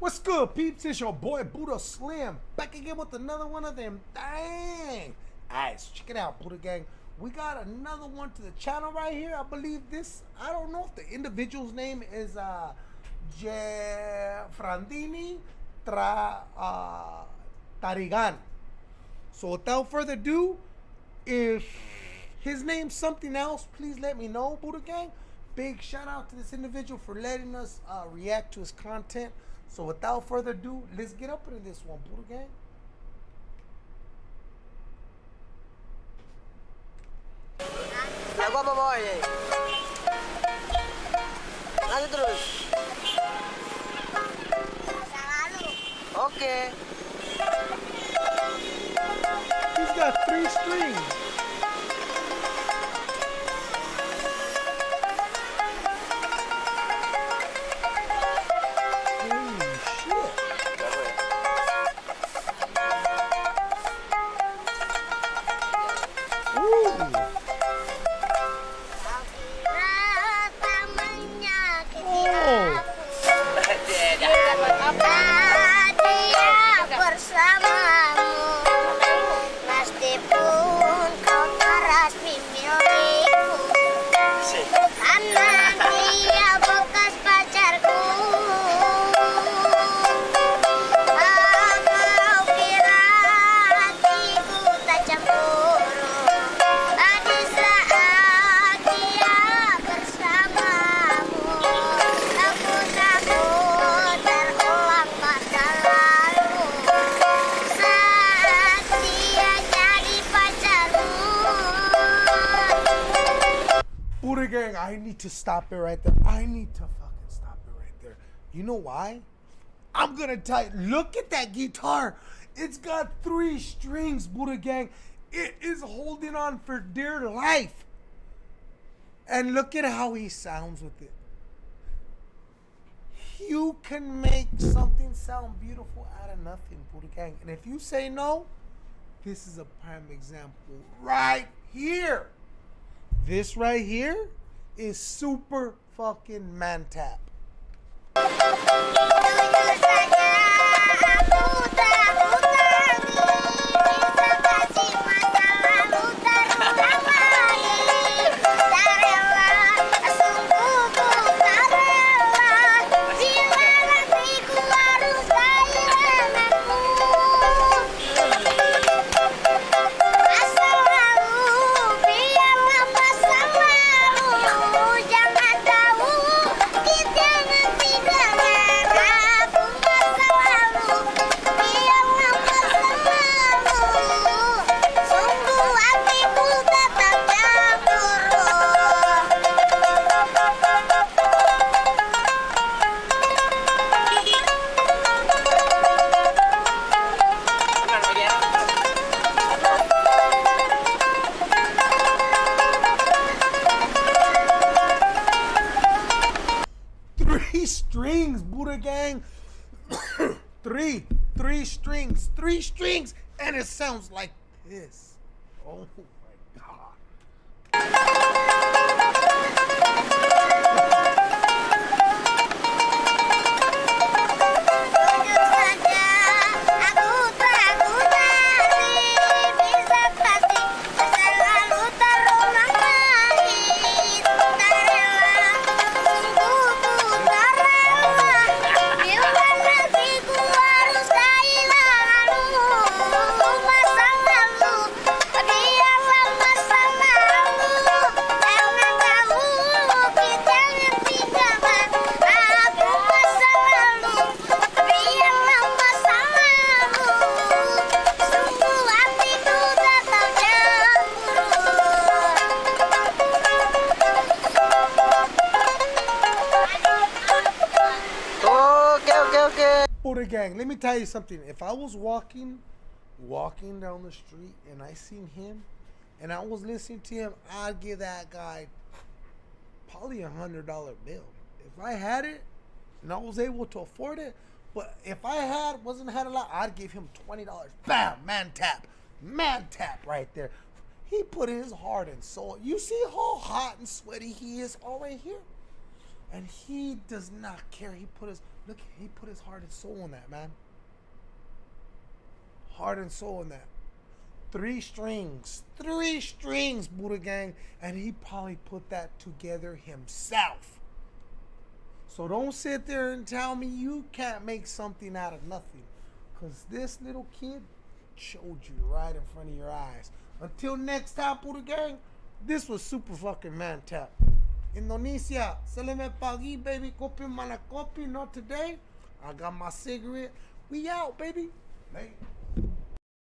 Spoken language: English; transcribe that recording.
What's good, peeps? It's your boy Buddha Slim back again with another one of them. Dang! Alright, so check it out, Buddha Gang. We got another one to the channel right here. I believe this. I don't know if the individual's name is uh, Frandini Tra uh, Tarigan. So without further ado, if his name's something else, please let me know, Buddha Gang. Big shout out to this individual for letting us uh, react to his content. So without further ado, let's get up into this one, Buddha Gang. Boy? Terus. Oke. He's Buddha Gang, I need to stop it right there. I need to fucking stop it right there. You know why? I'm gonna tell you, look at that guitar. It's got three strings, Buddha Gang. It is holding on for dear life. And look at how he sounds with it. You can make something sound beautiful out of nothing, Buddha Gang. And if you say no, this is a prime example right here. This right here is super fucking man tap. Strings, Buddha Gang. three, three strings, three strings, and it sounds like this. Oh my god. Gang, let me tell you something. If I was walking, walking down the street and I seen him and I was listening to him, I'd give that guy probably a hundred dollar bill. If I had it and I was able to afford it, but if I had wasn't had a lot, I'd give him twenty dollars. Bam, man tap, man tap right there. He put his heart and soul. You see how hot and sweaty he is all right here. And he does not care. He put his look. He put his heart and soul in that man. Heart and soul in that. Three strings, three strings, Buddha gang, and he probably put that together himself. So don't sit there and tell me you can't make something out of nothing, cause this little kid showed you right in front of your eyes. Until next time, Buddha gang, this was super fucking man tap. Indonesia, selamat pagi, baby. Kopi mana kopi? Not today. I got my cigarette. We out, baby. Later.